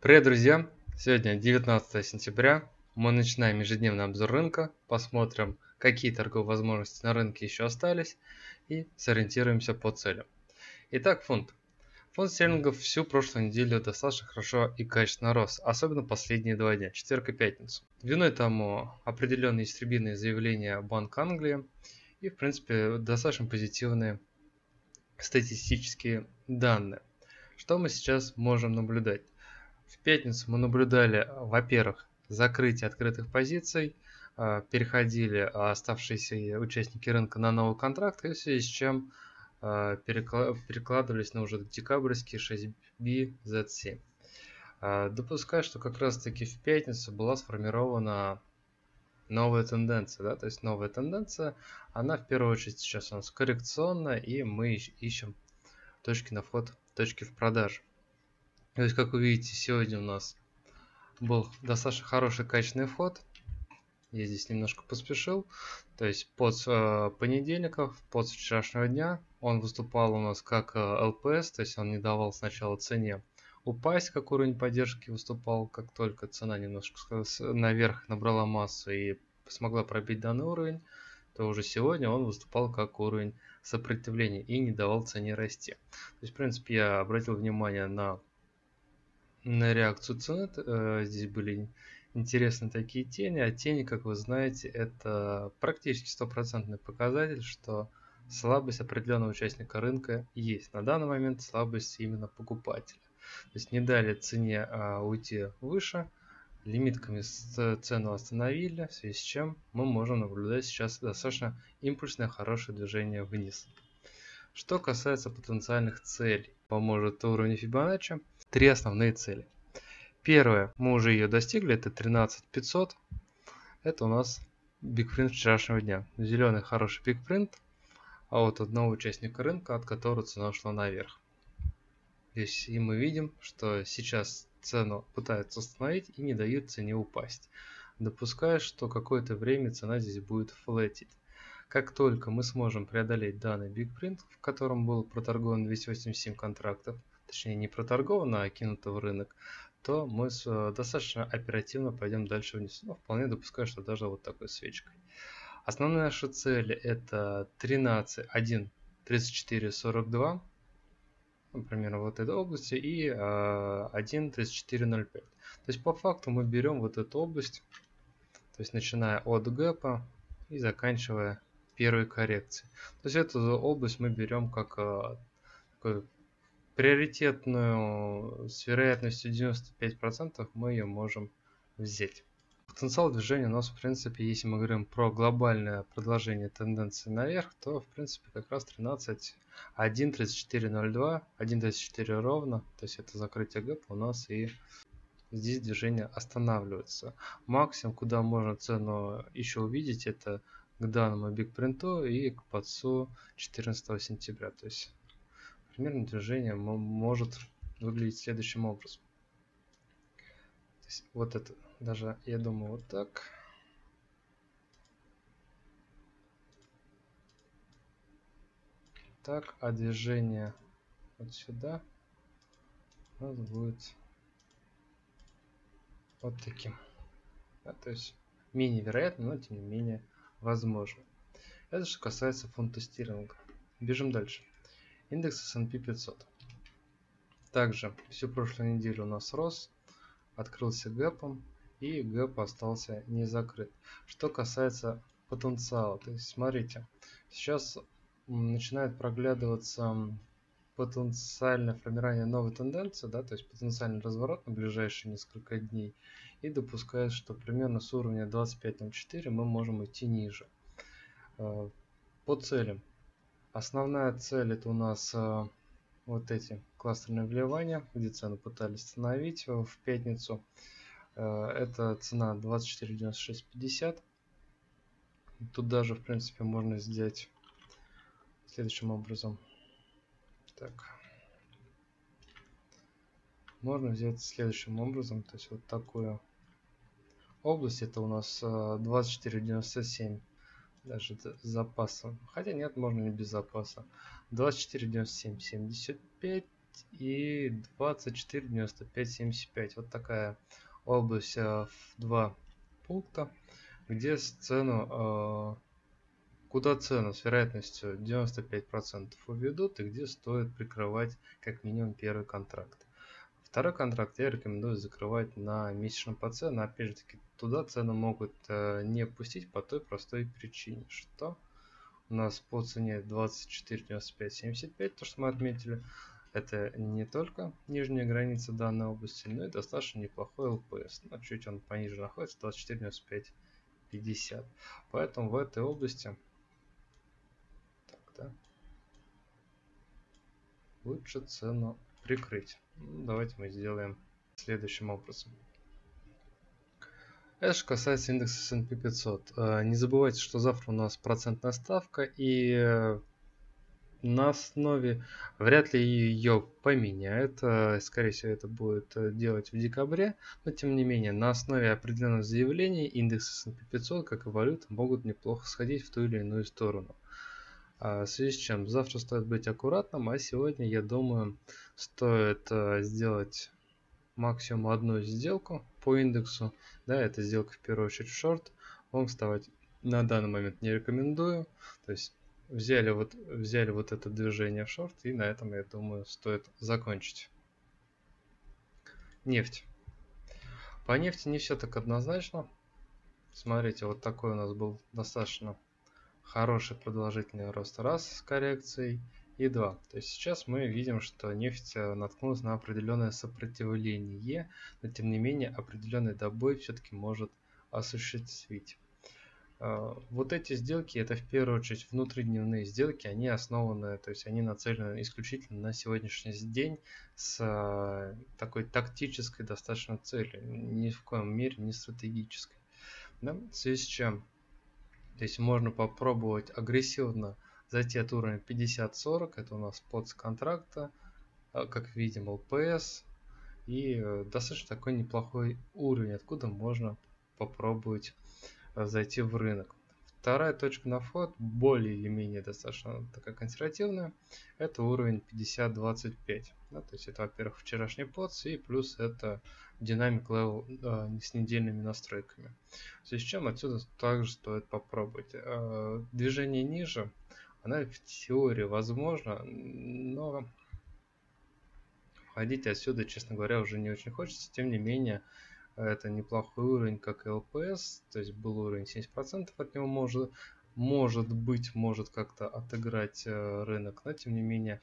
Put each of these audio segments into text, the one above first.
Привет, друзья! Сегодня 19 сентября. Мы начинаем ежедневный обзор рынка, посмотрим, какие торговые возможности на рынке еще остались и сориентируемся по целям. Итак, фунт. Фонд стерлингов всю прошлую неделю достаточно хорошо и качественно рос, особенно последние два дня, четверг и пятницу. Виной тому определенные истребительные заявления Банка Англии и, в принципе, достаточно позитивные статистические данные. Что мы сейчас можем наблюдать? В пятницу мы наблюдали, во-первых, закрытие открытых позиций, а, переходили оставшиеся участники рынка на новый контракт, и в связи с чем перекладывались на уже декабрьский 6B Z7. А, допускаю, что как раз таки в пятницу была сформирована новая тенденция, да, то есть новая тенденция, она в первую очередь сейчас у нас коррекционная, и мы ищем точки на вход, точки в продажу. То есть, как вы видите, сегодня у нас был достаточно хороший качественный вход. Я здесь немножко поспешил. То есть под э, понедельников, под вчерашнего дня он выступал у нас как э, ЛПС, то есть он не давал сначала цене упасть, как уровень поддержки выступал, как только цена немножко наверх набрала массу и смогла пробить данный уровень, то уже сегодня он выступал как уровень сопротивления и не давал цене расти. То есть, в принципе, я обратил внимание на, на реакцию цены. Э, здесь были интересны такие тени, а тени, как вы знаете, это практически стопроцентный показатель, что слабость определенного участника рынка есть. На данный момент слабость именно покупателя. То есть не дали цене а, уйти выше, лимитками цену остановили, в связи с чем мы можем наблюдать сейчас достаточно импульсное хорошее движение вниз. Что касается потенциальных целей, поможет уровень Fibonacci. Три основные цели – Первое, мы уже ее достигли, это 13500. Это у нас бигпринт вчерашнего дня. Зеленый хороший бигпринт, а вот одного участника рынка, от которого цена шла наверх. Здесь и мы видим, что сейчас цену пытаются остановить и не дают цене упасть. Допускаю, что какое-то время цена здесь будет флетить. Как только мы сможем преодолеть данный бигпринт, в котором был проторгован 287 контрактов, точнее не проторговано, а кинуто в рынок, то мы э, достаточно оперативно пойдем дальше вниз. Ну, вполне допускаю, что даже вот такой свечкой. Основная наша цель это 13, 1, 34, 42. Например, вот этой области и э, 1, 34, 05. То есть по факту мы берем вот эту область, то есть начиная от гэпа и заканчивая первой коррекцией. То есть эту область мы берем как э, такой приоритетную с вероятностью 95% мы ее можем взять. Потенциал движения у нас в принципе, если мы говорим про глобальное продолжение тенденции наверх, то в принципе как раз 13, 1, 34, 1, 34 ровно, то есть это закрытие гэп у нас и здесь движение останавливается. Максимум, куда можно цену еще увидеть, это к данному бигпринту и к подсу 14 сентября. То есть примерно движение может выглядеть следующим образом. Вот это, даже я думаю вот так. Так, а движение вот сюда у нас будет вот таким. Да, то есть менее вероятно, но тем не менее возможно. Это что касается фунта стерлинга. Бежим дальше. Индекс S&P 500. Также всю прошлую неделю у нас рос, открылся гэпом и гэп остался не закрыт. Что касается потенциала, то есть смотрите, сейчас начинает проглядываться потенциальное формирование новой тенденции, да, то есть потенциальный разворот на ближайшие несколько дней и допускает, что примерно с уровня 25.04 мы можем идти ниже. Э, по целям Основная цель это у нас э, вот эти кластерные вливания, где цену пытались установить в пятницу. Э, это цена 24.9650. Тут даже, в принципе, можно сделать следующим образом. Так. Можно взять следующим образом, то есть вот такую область. Это у нас 24.97 э, даже с запасом. Хотя нет, можно и без запаса. 24, 97, 75. и 24.95.75. Вот такая область в два пункта, где цену, куда цену с вероятностью 95% уведут и где стоит прикрывать как минимум первый контракт. Второй контракт я рекомендую закрывать на месячном ПЦ, но опять же таки туда цену могут э, не пустить по той простой причине, что у нас по цене 24.95.75, то что мы отметили, это не только нижняя граница данной области, но и достаточно неплохой ЛПС. Но чуть он пониже находится, 24.95.50. Поэтому в этой области так, да, лучше цену прикрыть. Ну, давайте мы сделаем следующим образом. Это же касается индекса S&P 500. Э, не забывайте, что завтра у нас процентная ставка и э, на основе вряд ли ее поменяют. Э, скорее всего, это будет делать в декабре. Но тем не менее, на основе определенных заявлений индекс S&P 500, как и валюта, могут неплохо сходить в ту или иную сторону. А, в связи с чем завтра стоит быть аккуратным, а сегодня, я думаю, стоит а, сделать максимум одну сделку по индексу. Да, это сделка в первую очередь шорт. Вам вставать на данный момент не рекомендую. То есть взяли вот, взяли вот это движение в шорт и на этом, я думаю, стоит закончить. Нефть. По нефти не все так однозначно. Смотрите, вот такой у нас был достаточно хороший продолжительный рост раз с коррекцией и 2. То есть сейчас мы видим, что нефть э, наткнулась на определенное сопротивление, но тем не менее определенный добой все-таки может осуществить. Э, вот эти сделки, это в первую очередь внутридневные сделки, они основаны, то есть они нацелены исключительно на сегодняшний день с э, такой тактической достаточно целью, ни в коем мере не стратегической. Да? В связи с чем то есть можно попробовать агрессивно зайти от уровня 50-40, это у нас POC контракта, а, как видим LPS, и э, достаточно такой неплохой уровень, откуда можно попробовать э, зайти в рынок. Вторая точка на вход, более или менее достаточно такая консервативная, это уровень 50-25. Да, то есть это, во-первых, вчерашний POC и плюс это dynamic level э, с недельными настройками. В связи с чем отсюда также стоит попробовать. Э, движение ниже, она в теории возможно, но входить отсюда, честно говоря, уже не очень хочется. Тем не менее, это неплохой уровень, как LPS, то есть был уровень 70%, от него может, может быть, может как-то отыграть э, рынок, но тем не менее,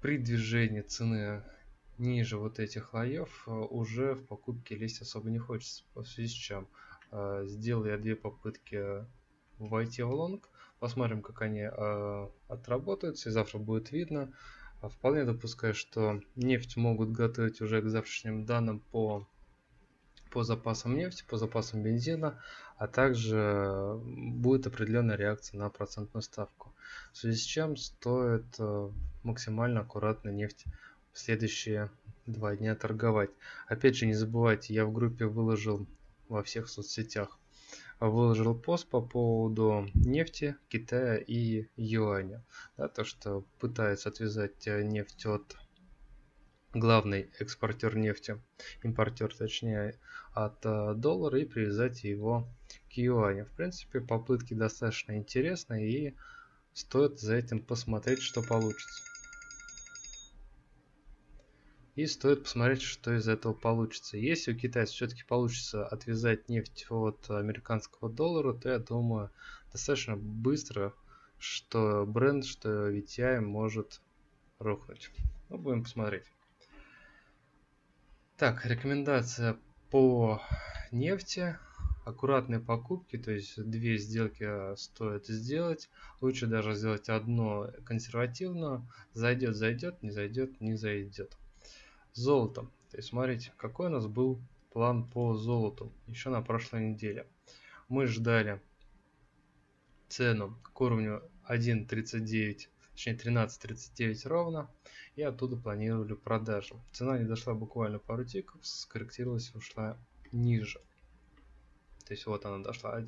при движении цены ниже вот этих слоев э, уже в покупке лезть особо не хочется. В связи с чем э, сделал я две попытки войти в лонг. Посмотрим, как они отработаются, и завтра будет видно. А вполне допускаю, что нефть могут готовить уже к завтрашним данным по, по запасам нефти, по запасам бензина, а также будет определенная реакция на процентную ставку. В связи с чем стоит максимально аккуратно нефть в следующие два дня торговать. Опять же, не забывайте, я в группе выложил во всех соцсетях выложил пост по поводу нефти, Китая и юаня. Да, то, что пытается отвязать э, нефть от главный экспортер нефти, импортер точнее, от э, доллара и привязать его к юаню. В принципе, попытки достаточно интересные и стоит за этим посмотреть, что получится. И стоит посмотреть, что из этого получится. Если у китайцев все-таки получится отвязать нефть от американского доллара, то я думаю достаточно быстро, что бренд, что VTI может рухнуть. Ну, будем посмотреть. Так, рекомендация по нефти. Аккуратные покупки, то есть две сделки стоит сделать. Лучше даже сделать одно консервативно. Зайдет, зайдет, не зайдет, не зайдет золотом. То есть смотрите, какой у нас был план по золоту еще на прошлой неделе. Мы ждали цену к уровню 1.39, точнее 13.39 ровно, и оттуда планировали продажу. Цена не дошла буквально пару тиков, скорректировалась, ушла ниже. То есть вот она дошла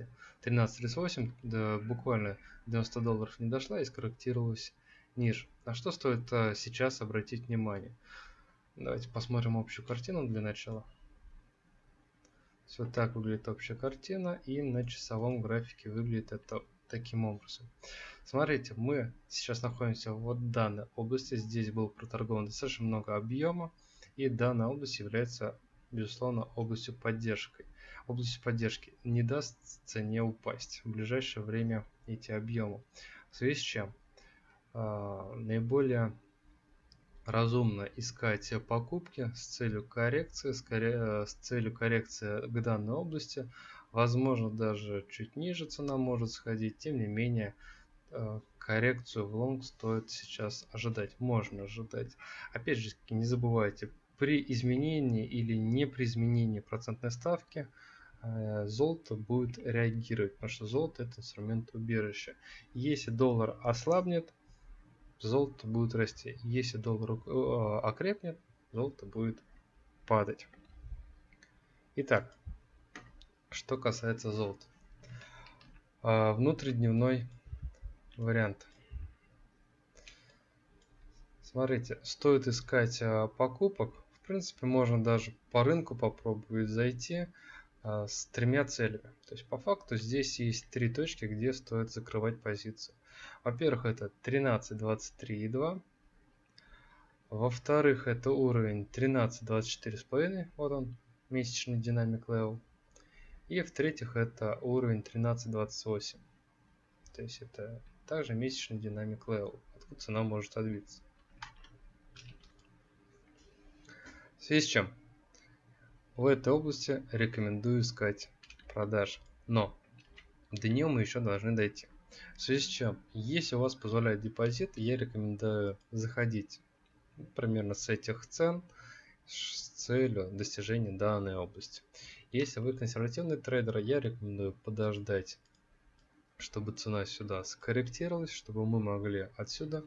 13.38, да, буквально 90 долларов не дошла и скорректировалась ниже. На что стоит а, сейчас обратить внимание? Давайте посмотрим общую картину для начала. Все так выглядит общая картина, и на часовом графике выглядит это таким образом. Смотрите, мы сейчас находимся в вот данной области. Здесь было проторговано достаточно много объема, и данная область является, безусловно, областью поддержки. Областью поддержки не даст цене упасть в ближайшее время эти объемы. В связи с чем э, наиболее разумно искать покупки с целью коррекции, скорее, с целью коррекции к данной области. Возможно, даже чуть ниже цена может сходить. Тем не менее, э, коррекцию в лонг стоит сейчас ожидать. Можно ожидать. Опять же, не забывайте, при изменении или не при изменении процентной ставки э, золото будет реагировать, потому что золото это инструмент убежища. Если доллар ослабнет, золото будет расти. Если доллар э, окрепнет, золото будет падать. Итак, что касается золота. А, внутридневной вариант. Смотрите, стоит искать а, покупок. В принципе, можно даже по рынку попробовать зайти а, с тремя целями. То есть по факту здесь есть три точки, где стоит закрывать позицию. Во-первых, это 13, 23 и 2. Во-вторых, это уровень 13, 24 с половиной. Вот он, месячный dynamic level. И в-третьих, это уровень 13, 28. То есть это также месячный dynamic level, откуда цена может отбиться. В связи с чем? В этой области рекомендую искать продажи. Но до нее мы еще должны дойти. В связи с чем, если у вас позволяет депозит, я рекомендую заходить примерно с этих цен с целью достижения данной области. Если вы консервативный трейдер, я рекомендую подождать, чтобы цена сюда скорректировалась, чтобы мы могли отсюда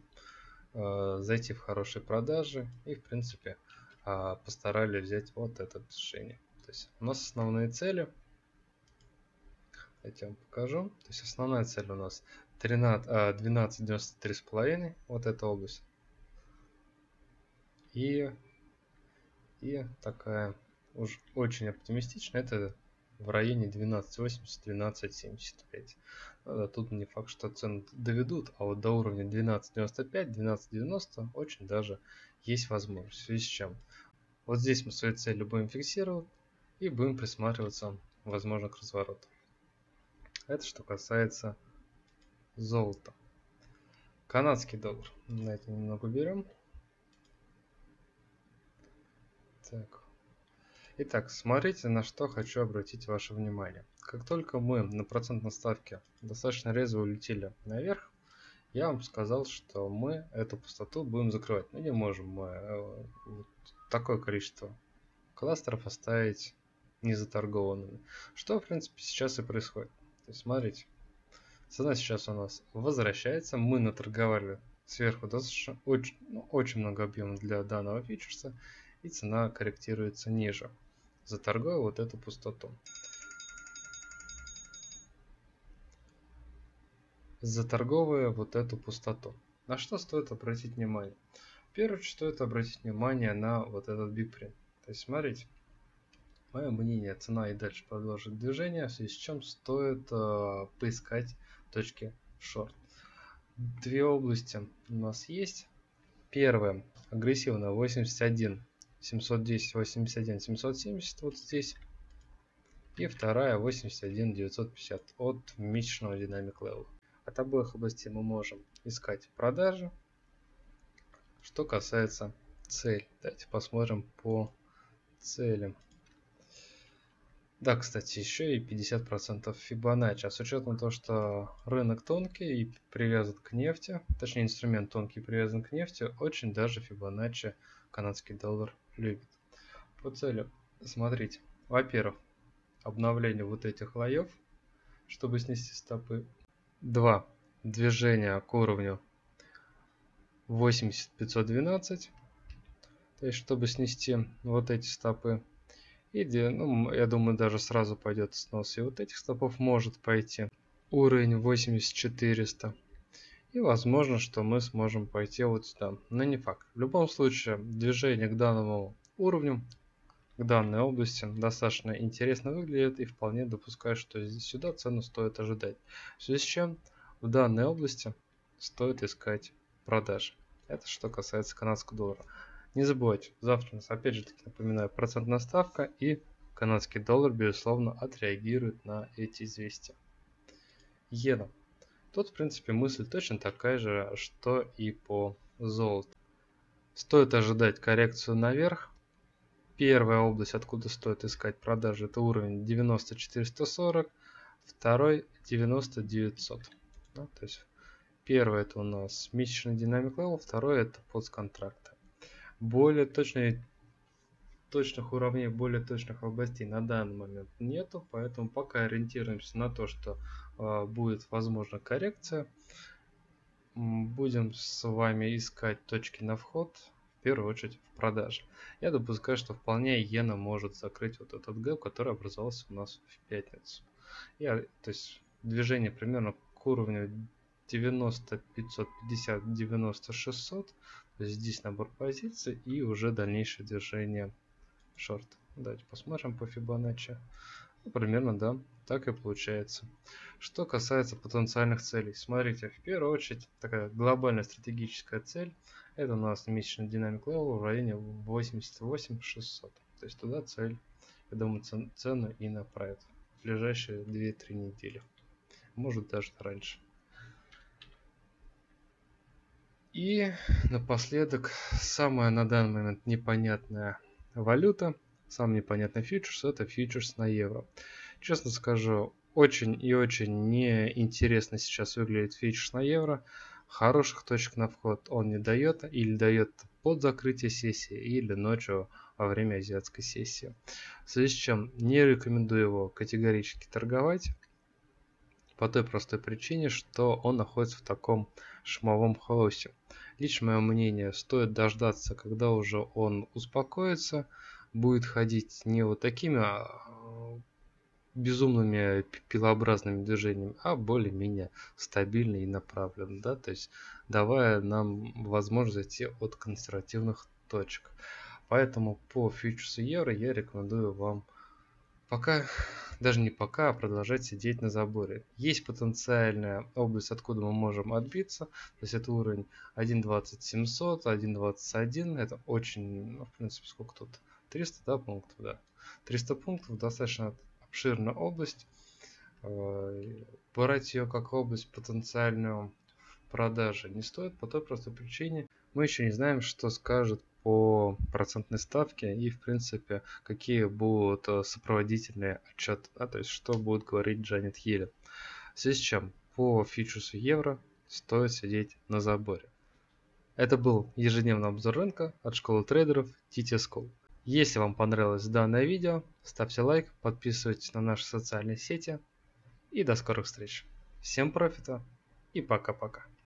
э, зайти в хорошие продажи и в принципе э, постарались взять вот это движение. То есть у нас основные цели я вам покажу. То есть основная цель у нас 13, а, 12,93,5, вот эта область. И, и такая уж очень оптимистичная, это в районе 12.80-12.75. Ну тут не факт, что цены доведут, а вот до уровня 12.95-12.90 очень даже есть возможность. В связи с чем? Вот здесь мы свои цели будем фиксировать и будем присматриваться, возможно, к развороту. Это что касается золота. Канадский доллар. Это немного берем. Так. Итак, смотрите, на что хочу обратить ваше внимание. Как только мы на процентной ставке достаточно резво улетели наверх, я вам сказал, что мы эту пустоту будем закрывать. Мы не можем мы э, вот такое количество кластеров оставить незаторгованными. Что, в принципе, сейчас и происходит. То есть, смотрите, цена сейчас у нас возвращается. Мы наторговали сверху достаточно очень, ну, очень много объема для данного фьючерса. И цена корректируется ниже, заторгуя вот эту пустоту. Заторговывая вот эту пустоту. На что стоит обратить внимание? Первую очередь стоит обратить внимание на вот этот бигпринт. То есть, смотрите, Мое мнение, цена и дальше продолжит движение, в связи с чем стоит э, поискать точки шорт. Две области у нас есть. Первая агрессивно 81, 710, 81, 770 вот здесь. И вторая 81, 950 от месячного динамик левела. От обоих областей мы можем искать продажи. Что касается цель, давайте посмотрим по целям. Да, кстати, еще и 50% Fibonacci. А с учетом того, что рынок тонкий и привязан к нефти, точнее инструмент тонкий привязан к нефти, очень даже Fibonacci канадский доллар любит. По цели, смотрите, во-первых, обновление вот этих лоев, чтобы снести стопы. Два, движение к уровню 80512, то есть чтобы снести вот эти стопы. И ну, я думаю, даже сразу пойдет снос. И вот этих стопов может пойти. Уровень 8400. И возможно, что мы сможем пойти вот сюда. Но не факт. В любом случае, движение к данному уровню, к данной области достаточно интересно выглядит и вполне допускаю, что здесь сюда цену стоит ожидать. В связи с чем в данной области стоит искать продажи. Это что касается канадского доллара. Не забывайте, завтра у нас опять же таки напоминаю процентная ставка и канадский доллар безусловно отреагирует на эти известия. Иена. Тут, в принципе, мысль точно такая же, что и по золоту. Стоит ожидать коррекцию наверх. Первая область, откуда стоит искать продажи, это уровень 90440, второй 90900. Да, то есть первый это у нас месячный dynamic level, второй это POC контракта. Более точные точных уровней, более точных областей на данный момент нету, поэтому пока ориентируемся на то, что э, будет возможна коррекция. Будем с вами искать точки на вход, в первую очередь в продаже. Я допускаю, что вполне иена может закрыть вот этот гэп, который образовался у нас в пятницу. Я, то есть движение примерно к уровню 90 550 90 600 здесь набор позиций и уже дальнейшее движение шорт. Давайте посмотрим по Fibonacci. Ну, примерно, да, так и получается. Что касается потенциальных целей. Смотрите, в первую очередь, такая глобальная стратегическая цель. Это у нас месячный dynamic level в районе 88 600. То есть туда цель, я думаю, цену и направит в ближайшие 2-3 недели. Может даже раньше. И напоследок, самая на данный момент непонятная валюта, самый непонятный фьючерс, это фьючерс на евро. Честно скажу, очень и очень неинтересно сейчас выглядит фьючерс на евро. Хороших точек на вход он не дает, или дает под закрытие сессии, или ночью во время азиатской сессии. В связи с чем не рекомендую его категорически торговать. По той простой причине, что он находится в таком шумовом хаосе. Лично мое мнение, стоит дождаться, когда уже он успокоится, будет ходить не вот такими а, безумными пилообразными движениями, а более-менее стабильно и направленно, да, то есть давая нам возможность зайти от консервативных точек. Поэтому по фьючерсу евро я рекомендую вам пока, даже не пока, а продолжать сидеть на заборе. Есть потенциальная область, откуда мы можем отбиться. То есть это уровень 1.2700, 1.21. Это очень, ну, в принципе, сколько тут? 300 да, пунктов, да. 300 пунктов, достаточно обширная область. Э, брать ее как область потенциальную продажи не стоит по той простой причине. Мы еще не знаем, что скажет по процентной ставке и в принципе какие будут э, сопроводительные отчеты, да, то есть что будет говорить Джанет Йеллен. В связи с чем по фьючерсу евро стоит сидеть на заборе. Это был ежедневный обзор рынка от школы трейдеров TT School. Если вам понравилось данное видео, ставьте лайк, подписывайтесь на наши социальные сети и до скорых встреч. Всем профита и пока-пока.